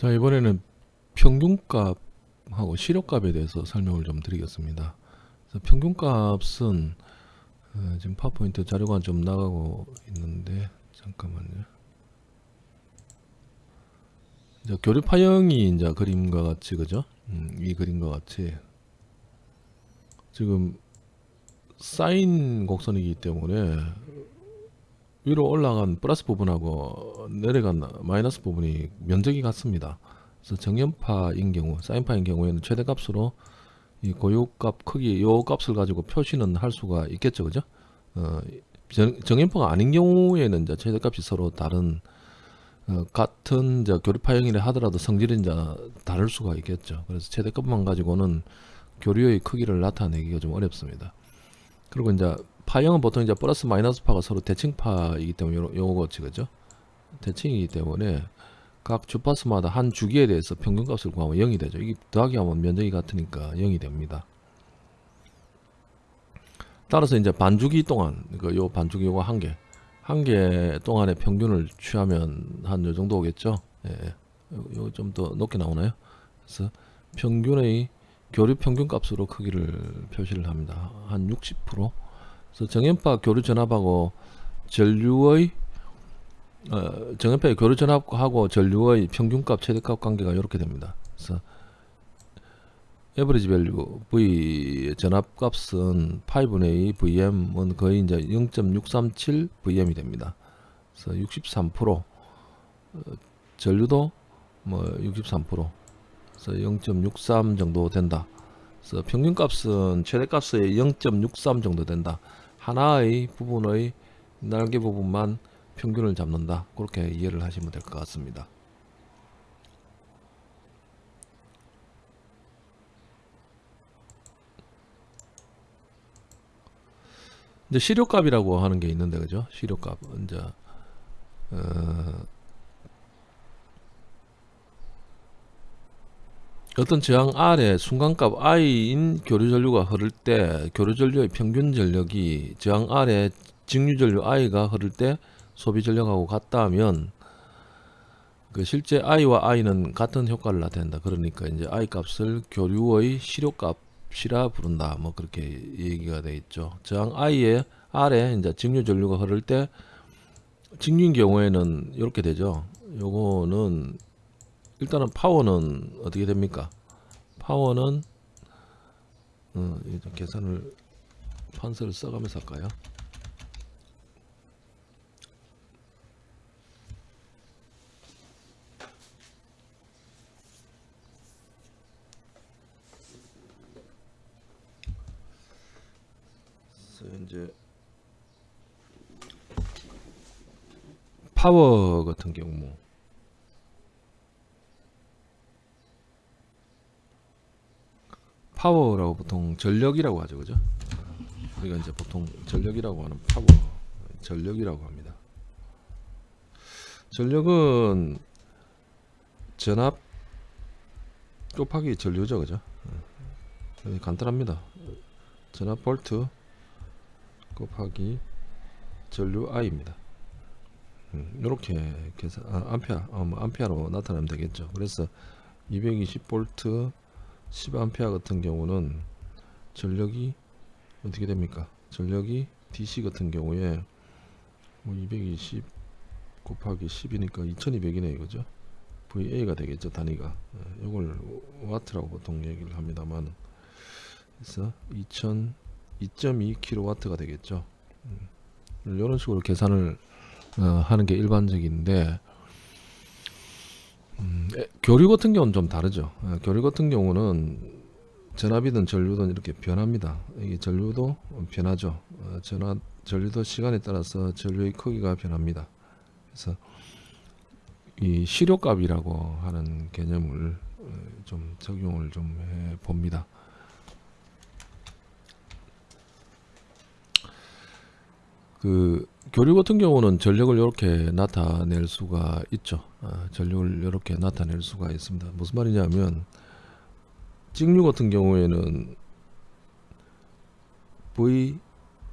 자 이번에는 평균값하고 시료값에 대해서 설명을 좀 드리겠습니다. 평균값은 어, 지금 파워포인트 자료가 좀 나가고 있는데 잠깐만요. 이제 교류파형이 이제 그림과 같이 그죠? 음, 이 그림과 같이 지금 사인 곡선이기 때문에 위로 올라간 플러스 부분하고 내려간 마이너스 부분이 면적이 같습니다. 그래서 정연파인 경우, 사인파인 경우에는 최대값으로 이 고유값 크기 요 값을 가지고 표시는 할 수가 있겠죠, 그죠? 어, 정, 정연파가 아닌 경우에는 이제 최대값이 서로 다른 어, 같은 이제 교류파형이라 하더라도 성질이 이제 다를 수가 있겠죠. 그래서 최대값만 가지고는 교류의 크기를 나타내기가 좀 어렵습니다. 그리고 이제 파형은 보통 이제 플러스 마이너스 파가 서로 대칭파이기 때문에 요, 요거지 그죠? 대칭이기 때문에 각 주파수마다 한 주기에 대해서 평균값을 구하면 0이 되죠. 이게 더하기 하면 면적이 같으니까 0이 됩니다. 따라서 이제 반주기 동안 그 요 반주기 요거 한 개, 한 개 동안의 평균을 취하면 한 요 정도 오겠죠. 예, 요 좀 더 높게 나오나요? 그래서 평균의 교류 평균 값으로 크기를 표시를 합니다. 한 60%. 그래서 정현파 교류 전압하고 전류의 어, 정현파의 교류 전압하고 전류의 평균값 최대값 관계가 이렇게 됩니다. 그래서 average value V 전압값은 파이분의 2 VM은 거의 이제 0.637 VM이 됩니다. 그래서 63% 어, 전류도 뭐 63%. 그래서 0.63 정도 된다. 그래서 평균값은 최대값의 0.63 정도 된다. 하나의 부분의 날개 부분만 평균을 잡는다. 그렇게 이해를 하시면 될 것 같습니다. 이제 시료값이라고 하는 게 있는데 그죠? 시료값 이제 어, 어떤 저항 R의 순간값 I인 교류전류가 흐를 때 교류전류의 평균 전력이 저항 R의 직류전류 I가 흐를 때 소비전력하고 같다면 그 실제 I와 I는 같은 효과를 나타낸다. 그러니까 이제 I 값을 교류의 시료값이라 부른다. 뭐 그렇게 얘기가 돼 있죠. 저항 I의 R에 이제 직류전류가 흐를 때 직류인 경우에는 이렇게 되죠. 요거는 일단은 파워는 어떻게 됩니까? 파워는 어, 계산을 판서를 써가면서 할까요? 이제 파워 같은 경우 파워라고 보통 전력이라고 하죠 그죠? 우리가 이제 보통 전력이라고 하는 파워 전력이라고 합니다. 전력은 전압 곱하기 전류죠 그죠? 네, 간단합니다. 전압 볼트 곱하기 전류 I입니다. 이렇게 음, 계산 아, 암페어 어, 뭐 암페어로 나타내면 되겠죠. 그래서 220 볼트 10A 같은 경우는 전력이 어떻게 됩니까? 전력이 DC 같은 경우에 뭐 220 곱하기 10이니까 2200이네 이거죠. VA가 되겠죠 단위가. 이걸 와트라고 보통 얘기를 합니다만 그래서 2000 2.2kW가 되겠죠. 이런 식으로 계산을 어, 하는 게 일반적인데 음, 교류 같은 경우는 좀 다르죠. 에, 교류 같은 경우는 전압이든 전류든 이렇게 변합니다. 이게 전류도 변하죠. 어, 전압, 전류도 시간에 따라서 전류의 크기가 변합니다. 그래서 이 시료값이라고 하는 개념을 어, 좀 적용을 좀 해 봅니다. 그 교류 같은 경우는 전력을 이렇게 나타낼 수가 있죠. 아, 전력을 이렇게 나타낼 수가 있습니다. 무슨 말이냐면 직류 같은 경우에는 V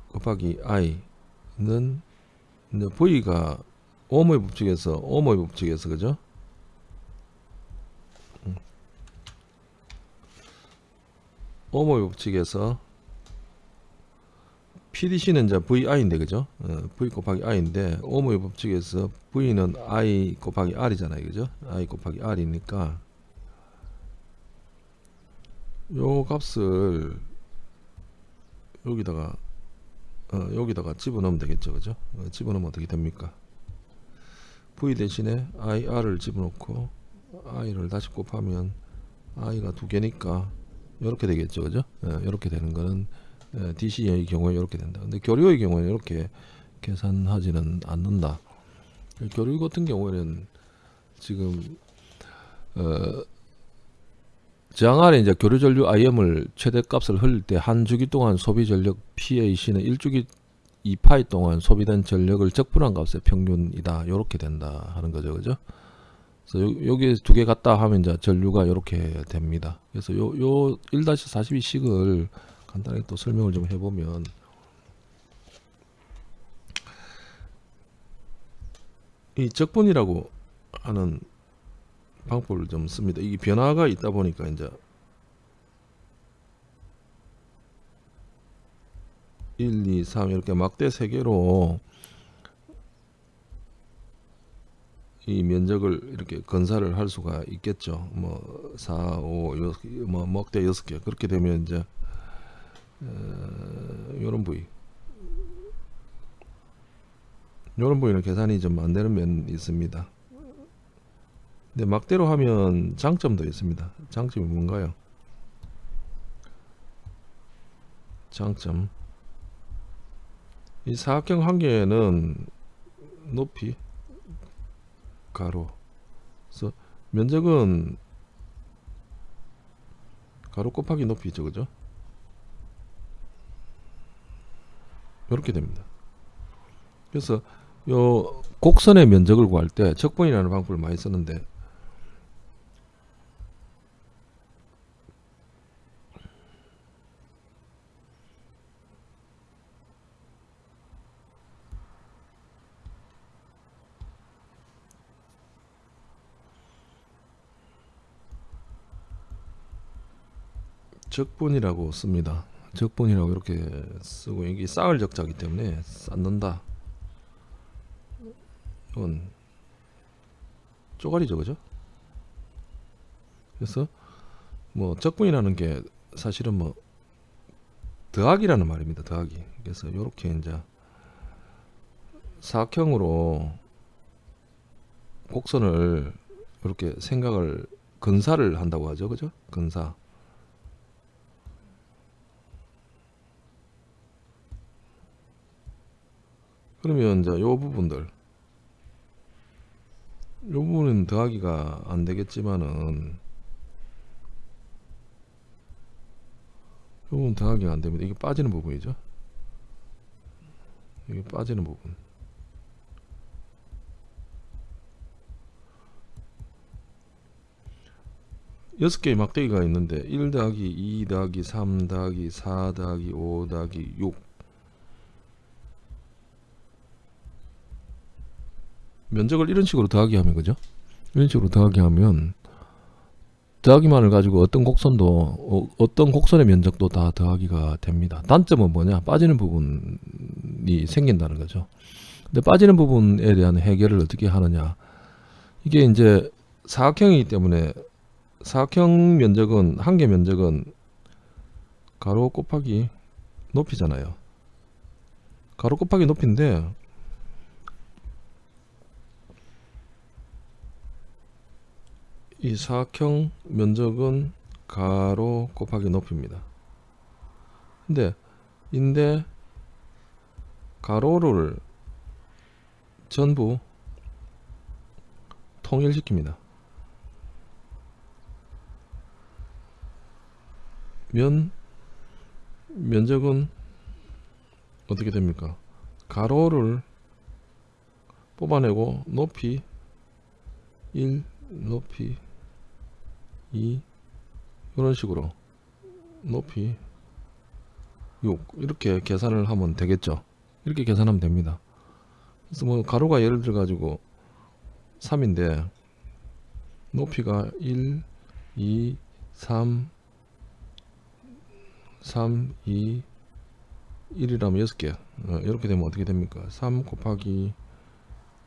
곱하기 I는 V가 오모의 법칙에서 오모의 법칙에서 그죠? 음. 오모의 법칙에서 PDC는 이제 VI인데 그죠? 어, V 곱하기 I인데 오모의 법칙에서 V는 I 곱하기 R이잖아요 그죠? I 곱하기 R이니까 요 값을 여기다가 어, 여기다가 집어넣으면 되겠죠 그죠? 어, 집어넣으면 어떻게 됩니까? V 대신에 IR을 집어넣고 I를 다시 곱하면 I가 두 개니까 이렇게 되겠죠 그죠? 이렇게 되는 거는 예, DC의 경우에 이렇게 된다. 근데 교류의 경우에 이렇게 계산하지는 않는다. 교류 같은 경우에는 지금 어, 저항 아래 이제 교류 전류 IM을 최대 값을 흘릴 때 한 주기 동안 소비 전력 PAC는 1주기 2파이 동안 소비된 전력을 적분한 값의 평균이다. 이렇게 된다 하는 거죠. 그죠? 그래서 요, 여기 두 개 같다 하면 이제 전류가 이렇게 됩니다. 그래서 요, 요 1-42식을 간단하게 또 설명을 좀 해보면 이 적분이라고 하는 방법을 좀 씁니다. 이게 변화가 있다 보니까 이제 1, 2, 3 이렇게 막대 세 개로 이 면적을 이렇게 건사를 할 수가 있겠죠. 뭐 4, 5, 6, 뭐 막대 6개 그렇게 되면 이제 이런 어, 부위. 이런 부위는 계산이 좀 안되는 면이 있습니다. 근데 막대로 하면 장점도 있습니다. 장점이 뭔가요? 장점. 이 사각형 한 개는 높이 가로. 그래서 면적은 가로 곱하기 높이죠 그죠 이렇게 됩니다. 그래서 요 곡선의 면적을 구할 때 적분이라는 방법을 많이 쓰는데 적분이라고 씁니다. 적분이라고 이렇게 쓰고 여기 쌓을 적자기 때문에 쌓는다. 이건 쪼가리죠 그죠? 그래서 뭐 적분이라는 게 사실은 뭐 더하기라는 말입니다 더하기. 그래서 이렇게 이제 사각형으로 곡선을 이렇게 생각을 근사를 한다고 하죠 그죠? 근사 그러면 이제 요 부분들 요 부분은 더하기가 안 되겠지만은 요 부분 더하기가 안 됩니다. 이게 빠지는 부분이죠. 이게 빠지는 부분. 여섯 개의 막대기가 있는데 1 더하기 2 더하기 3 더하기 4 더하기 5 더하기 6 면적을 이런 식으로 더하기 하면 그죠? 이런 식으로 더하기 하면 더하기만을 가지고 어떤 곡선도 어, 떤 곡선의 면적도 다 더하기가 됩니다. 단점은 뭐냐? 빠지는 부분이 생긴다는 거죠. 근데 빠지는 부분에 대한 해결을 어떻게 하느냐? 이게 이제 사각형이기 때문에 사각형 면적은 한 개 면적은 가로 곱하기 높이잖아요. 가로 곱하기 높이인데 이 사각형 면적은 가로 곱하기 높이입니다. 근데 인데 가로를 전부 통일시킵니다. 면 면적은 어떻게 됩니까? 가로를 뽑아내고 높이 1 높이 2 이런 식으로 높이 6 이렇게 계산을 하면 되겠죠? 이렇게 계산하면 됩니다. 그래서 뭐 가로가 예를 들어 가지고 3인데 높이가 1 2 3 3 2 1이라면 6개. 어, 이렇게 되면 어떻게 됩니까? 3 곱하기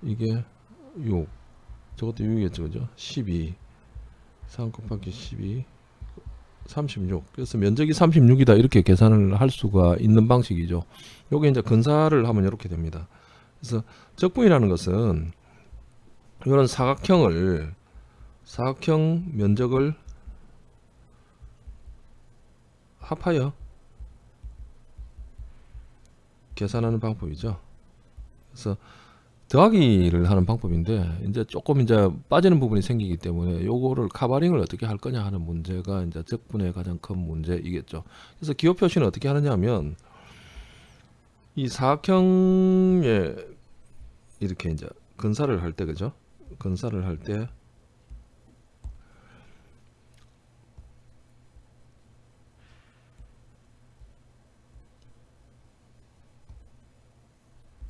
이게 6 저것도 6이겠죠 그죠? 12 3 곱하기 12 36 그래서 면적이 36이다 이렇게 계산을 할 수가 있는 방식이죠. 요게 이제 근사를 하면 이렇게 됩니다. 그래서 적분이라는 것은 이런 사각형을 사각형 면적을 합하여 계산하는 방법이죠. 그래서 더하기를 하는 방법인데 이제 조금 이제 빠지는 부분이 생기기 때문에 요거를 카바링을 어떻게 할 거냐 하는 문제가 이제 적분의 가장 큰 문제이겠죠. 그래서 기호 표시는 어떻게 하느냐면 이 사각형에 이렇게 이제 근사를 할 때 그죠? 근사를 할 때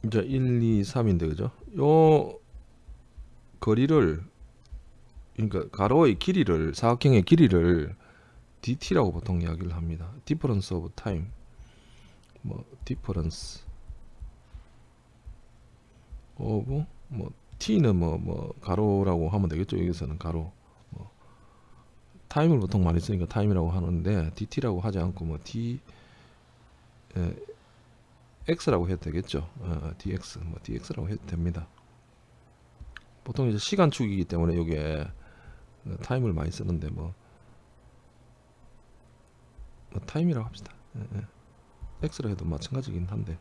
이제 1, 2, 3인데 그죠? 요 거리를 그러니까 가로의 길이를 사각형의 길이를 dt라고 보통 이야기를 합니다. difference of time 뭐 difference of 뭐 t는 뭐뭐 가로라고 하면 되겠죠. 여기서는 가로 뭐 타임을 보통 많이 쓰니까 타임이라고 하는데 dt라고 하지 않고 뭐 d 에, x라고 해도 되겠죠. 어, dx 뭐 dx라고 해도 됩니다. 보통 이제 시간축이기 때문에 이게 어, 타임을 많이 쓰는데 뭐, 뭐 타임이라고 합시다. 예, 예. x라 해도 마찬가지긴 한데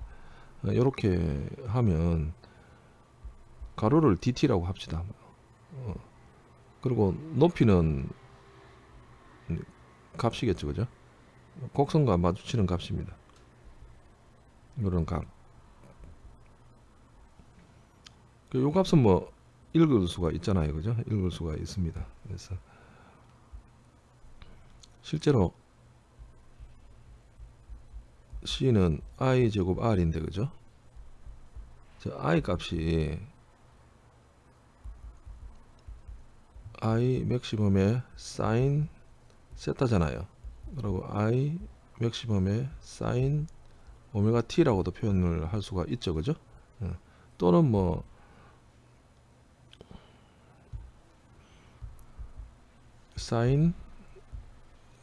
이렇게 하면 가로를 dt라고 합시다. 어, 그리고 높이는 값이겠죠, 그죠? 곡선과 마주치는 값입니다. 이런 값. 그요 값은 뭐 읽을 수가 있잖아요, 그죠? 읽을 수가 있습니다. 그래서 실제로 c는 i 제곱 r인데 그죠? 저 i 값이 i 맥시멈의 사인 세타잖아요. 그리고 i 맥시멈의 사인 오메가 t라고도 표현을 할 수가 있죠, 그죠? 예. 또는 뭐 사인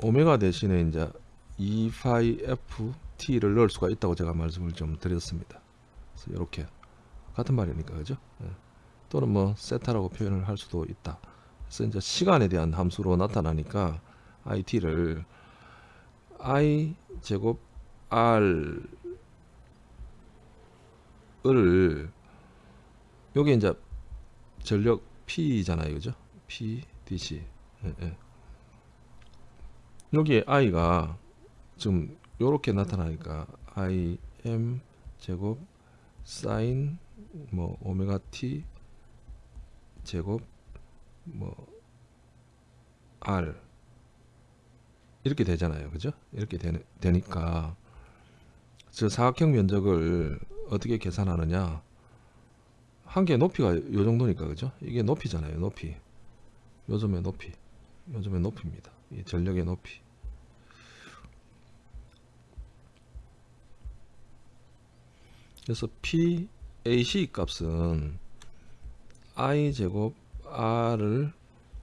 오메가 대신에 이제 2파이 f t를 넣을 수가 있다고 제가 말씀을 좀 드렸습니다. 그래서 이렇게 같은 말이니까 그죠? 예. 또는 뭐 세타라고 표현을 할 수도 있다. 그래서 이제 시간에 대한 함수로 나타나니까 it를 i 제곱 r 을 요게 이제 전력 P잖아요, 그죠? P, DC. 예, 예. 여기에 i가 지금 요렇게 나타나니까 i m 제곱 사인 뭐 오메가 t 제곱 뭐 r 이렇게 되잖아요, 그죠? 이렇게 되는, 되니까 저 사각형 면적을 어떻게 계산하느냐? 한 개 높이가 요 정도니까 그죠? 이게 높이잖아요 높이. 요즘의 높이. 요즘의 높이입니다. 이 전력의 높이. 그래서 PAC 값은 I 제곱 R을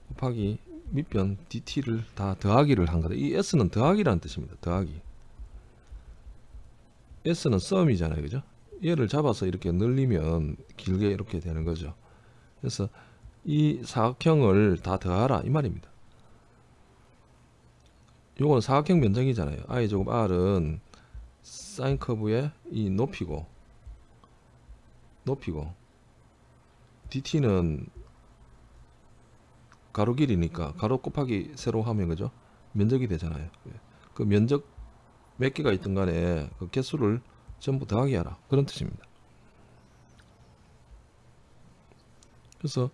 곱하기 밑변 DT를 다 더하기를 한 거다. 이 S는 더하기라는 뜻입니다 더하기 S는 썸이잖아요 그죠 얘를 잡아서 이렇게 늘리면 길게 이렇게 되는 거죠. 그래서 이 사각형을 다 더하라 이 말입니다. 요건 사각형 면적이잖아요. i 제곱 r은 사인 커브의 이 높이고 높이고 dt는 가로 길이니까 가로 곱하기 세로 하면 그죠? 면적이 되잖아요. 그 면적 몇 개가 있든 간에 그 개수를 전부 더하기 하라. 그런 뜻입니다. 그래서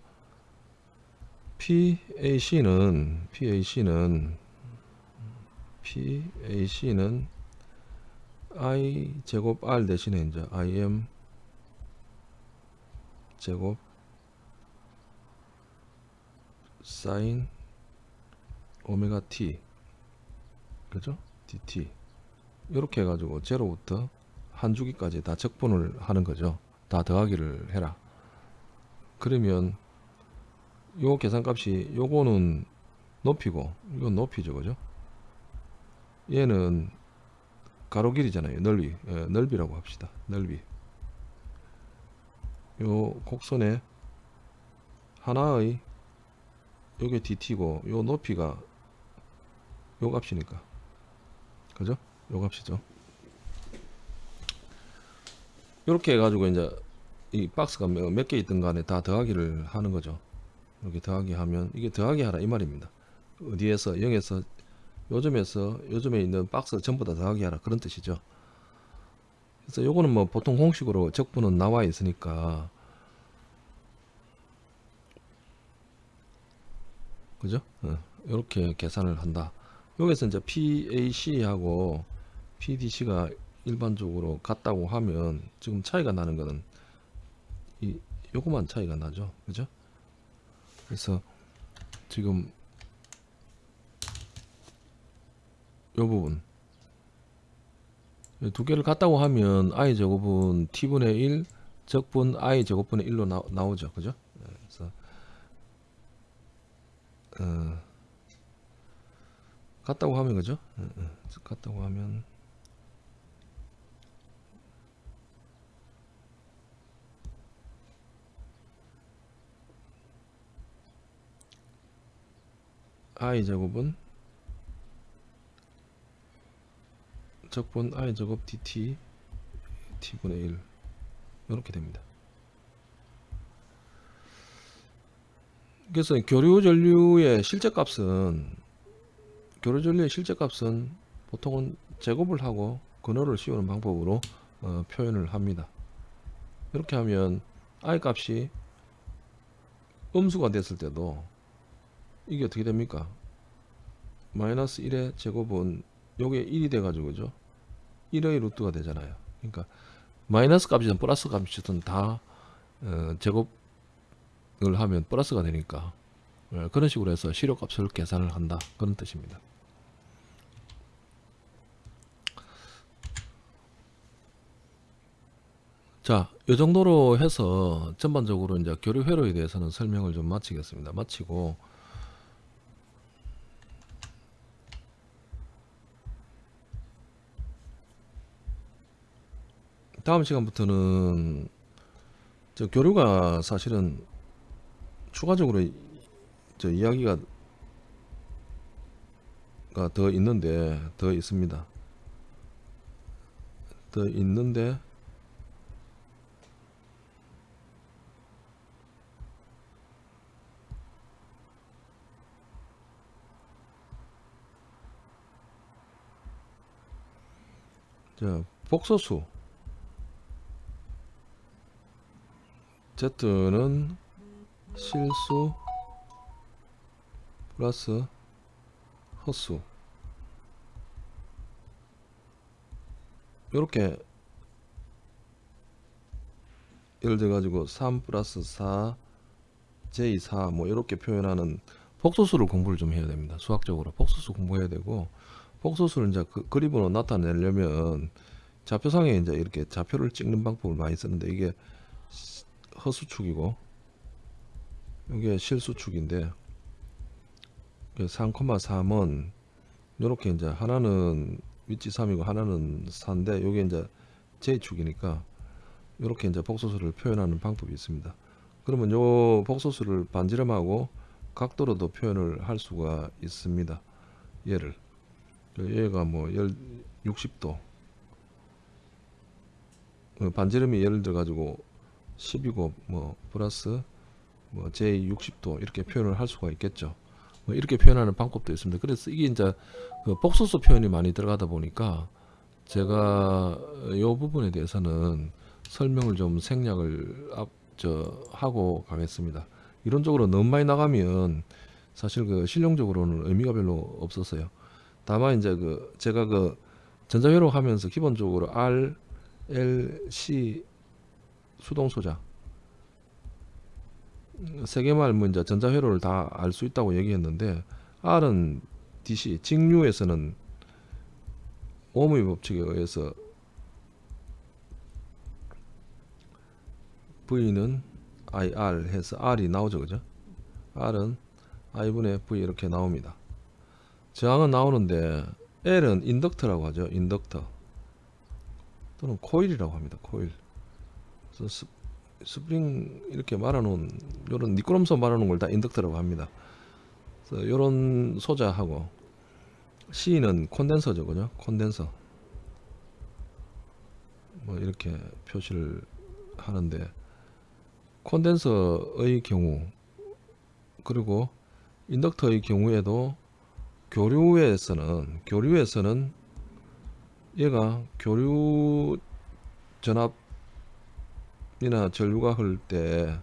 PAC는 PAC는 PAC는 I 제곱 R 대신에 이제 IM 제곱 사인 오메가 T. 그죠? DT 이렇게 해가지고 제로부터 한 주기까지 다 적분을 하는 거죠. 다 더하기를 해라. 그러면 요 계산값이 요거는 높이고 이건 높이죠, 그죠? 얘는 가로 길이잖아요. 넓이, 예, 넓이라고 합시다. 넓이. 요 곡선의 하나의 요게 dt고 요 높이가 요 값이니까 그죠? 요 값이죠. 이렇게 해가지고 이제 이 박스가 몇 개 있든 간에 다 더하기를 하는 거죠. 이렇게 더하기 하면 이게 더하기 하라 이 말입니다. 어디에서 0에서 요점에서 요점에 있는 박스 전부 다 더하기 하라 그런 뜻이죠. 그래서 요거는 뭐 보통 공식으로 적분은 나와 있으니까 그죠? 어, 이렇게 계산을 한다. 여기서 이제 PAC하고 PDC가 일반적으로 같다고 하면 지금 차이가 나는 거는 이 요거만 차이가 나죠. 그죠? 그래서 지금 요 부분 두 개를 같다고 하면 i 제곱은 t분의 1 적분 i 제곱분의 1로 나, 나오죠. 그죠? 네, 그래서 어, 같다고 하면 그죠? 같다고 하면 i 제곱은 적분 i 제곱 dt t분의 1 이렇게 됩니다. 그래서 교류 전류의 실제 값은 교류 전류의 실제 값은 보통은 제곱을 하고 근호를 씌우는 방법으로 어, 표현을 합니다. 이렇게 하면 i 값이 음수가 됐을 때도 이게 어떻게 됩니까? 마이너스 1의 제곱은 요게 1이 돼 가지고 죠 1의 루트가 되잖아요. 그러니까 마이너스 값이든 플러스 값이든 다 어, 제곱을 하면 플러스가 되니까 어, 그런 식으로 해서 실효값을 계산을 한다 그런 뜻입니다. 자, 이 정도로 해서 전반적으로 이제 교류 회로에 대해서는 설명을 좀 마치겠습니다. 마치고 다음 시간부터는 저 교류가 사실은 추가적으로 저 이야기가 더 있는데 더 있습니다. 더 있는데 자 복소수 Z는 실수 플러스 헛수. 이렇게 예를 들어 가지고 3 플러스 4 j4 뭐 이렇게 표현하는 복소수를 공부를 좀 해야 됩니다. 수학적으로 복소수 공부해야 되고 복소수를 이제 그 그림으로 나타내려면 좌표상에 이제 이렇게 좌표를 찍는 방법을 많이 쓰는데 이게 허수축이고 이게 실수축인데 3,3은 이렇게 이제 하나는 위치 3이고 하나는 4인데 이게 이제 J축이니까 이렇게 이제 복소수를 표현하는 방법이 있습니다. 그러면 요 복소수를 반지름하고 각도로도 표현을 할 수가 있습니다. 얘를 얘가 뭐 60도 반지름이 예를 들어 가지고 10이고 뭐 플러스 뭐 j 60도 이렇게 표현을 할 수가 있겠죠. 뭐 이렇게 표현하는 방법도 있습니다. 그래서 이게 이제 그 복소수 표현이 많이 들어가다 보니까 제가 이 부분에 대해서는 설명을 좀 생략을 앞, 저, 하고 가겠습니다. 이론적으로 너무 많이 나가면 사실 그 실용적으로는 의미가 별로 없었어요. 다만 이제 그 제가 그 전자회로 하면서 기본적으로 R, L, C 수동 소자. 세 개만 알면 이제 전자회로를 다 알 수 있다고 얘기했는데 R은 DC 직류에서는 오음의 법칙에 의해서 V는 IR 해서 R이 나오죠 그죠? R은 I분의 V 이렇게 나옵니다. 저항은 나오는데 L은 인덕터라고 하죠 인덕터. 또는 코일이라고 합니다 코일 스, 스프링 이렇게 말아놓은 요런 니꾸럼서 말아놓은 걸 다 인덕터라고 합니다. 요런 소자하고 C는 콘덴서죠 그죠? 콘덴서. 뭐 이렇게 표시를 하는데 콘덴서의 경우 그리고 인덕터의 경우에도 교류에서는 교류에서는 얘가 교류 전압 이나 전류가 흐를 때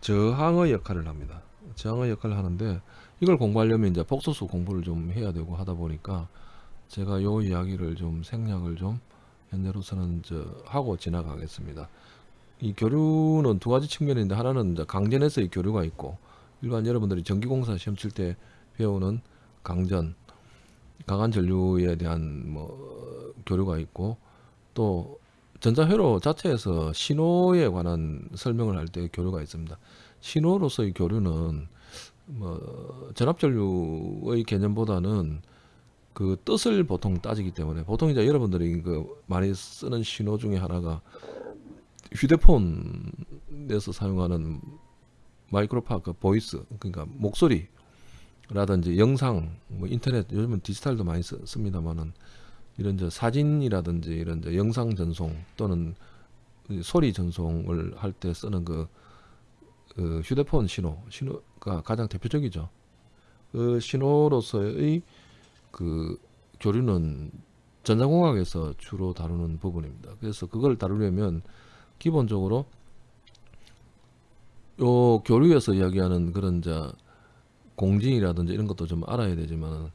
저항의 역할을 합니다. 저항의 역할을 하는데 이걸 공부하려면 이제 폭소수 공부를 좀 해야 되고 하다 보니까 제가 요 이야기를 좀 생략을 좀 현재로서는 저 하고 지나가겠습니다. 이 교류는 두 가지 측면인데 하나는 이제 강전에서의 교류가 있고 일반 여러분들이 전기공사 시험 칠 때 배우는 강전 강한 전류에 대한 뭐 교류가 있고 또 전자회로 자체에서 신호에 관한 설명을 할 때 교류가 있습니다. 신호로서의 교류는 뭐 전압 전류의 개념보다는 그 뜻을 보통 따지기 때문에 보통 이제 여러분들이 그 많이 쓰는 신호 중에 하나가 휴대폰에서 사용하는 마이크로파 그 voice 그러니까 목소리라든지 영상 뭐 인터넷 요즘은 디지털도 많이 쓰, 씁니다만은 이런 저 사진이라든지 이런 저 영상 전송 또는 소리 전송을 할 때 쓰는 그, 그 휴대폰 신호 신호가 가장 대표적이죠. 그 신호로서의 그 교류는 전자공학에서 주로 다루는 부분입니다. 그래서 그걸 다루려면 기본적으로 요 교류에서 이야기하는 그런 자 공진이라든지 이런 것도 좀 알아야 되지만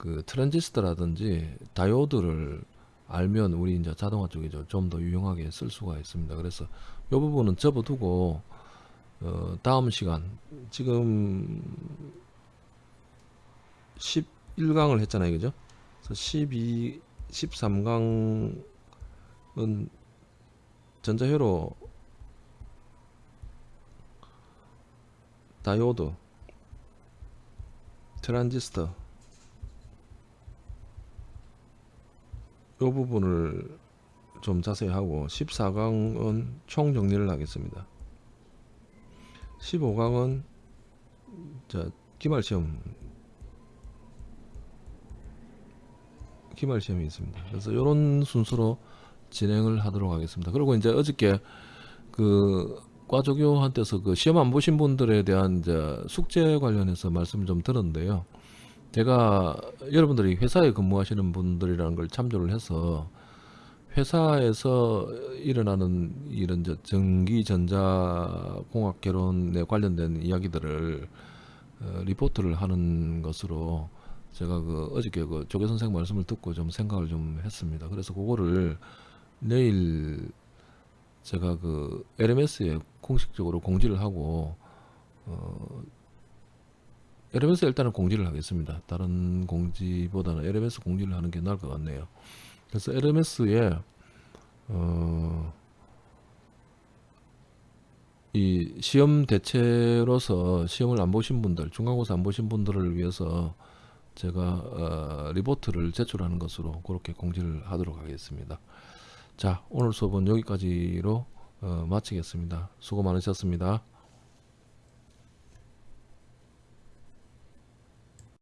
그 트랜지스터라든지 다이오드를 알면 우리 이제 자동화 쪽에 좀더 유용하게 쓸 수가 있습니다. 그래서 이 부분은 접어두고 어 다음 시간 지금 11강을 했잖아요, 그죠? 그래서 12, 13강은 전자회로 다이오드 트랜지스터 이 부분을 좀 자세히 하고 14강은 총 정리를 하겠습니다 15강은 자 기말 시험 기말 시험이 있습니다 그래서 이런 순서로 진행을 하도록 하겠습니다. 그리고 이제 어저께 그 과조교한테서 그 시험 안 보신 분들에 대한 이제 숙제 관련해서 말씀을 좀 들었는데요. 제가 여러분들이 회사에 근무하시는 분들이라는 걸 참조를 해서 회사에서 일어나는 이런 저 전기 전자 공학 개론에 관련된 이야기들을 어, 리포트를 하는 것으로 제가 그 어저께 그 조교 선생 말씀을 듣고 좀 생각을 좀 했습니다. 그래서 그거를 내일 제가 그 LMS에 공식적으로 공지를 하고 어 LMS 일단은 공지를 하겠습니다. 다른 공지보다는 LMS 공지를 하는 게 나을 것 같네요. 그래서 LMS에 어, 이 시험 대체로서 시험을 안 보신 분들, 중간고사 안 보신 분들을 위해서 제가 어, 리포트를 제출하는 것으로 그렇게 공지를 하도록 하겠습니다. 자 오늘 수업은 여기까지로 어, 마치겠습니다. 수고 많으셨습니다.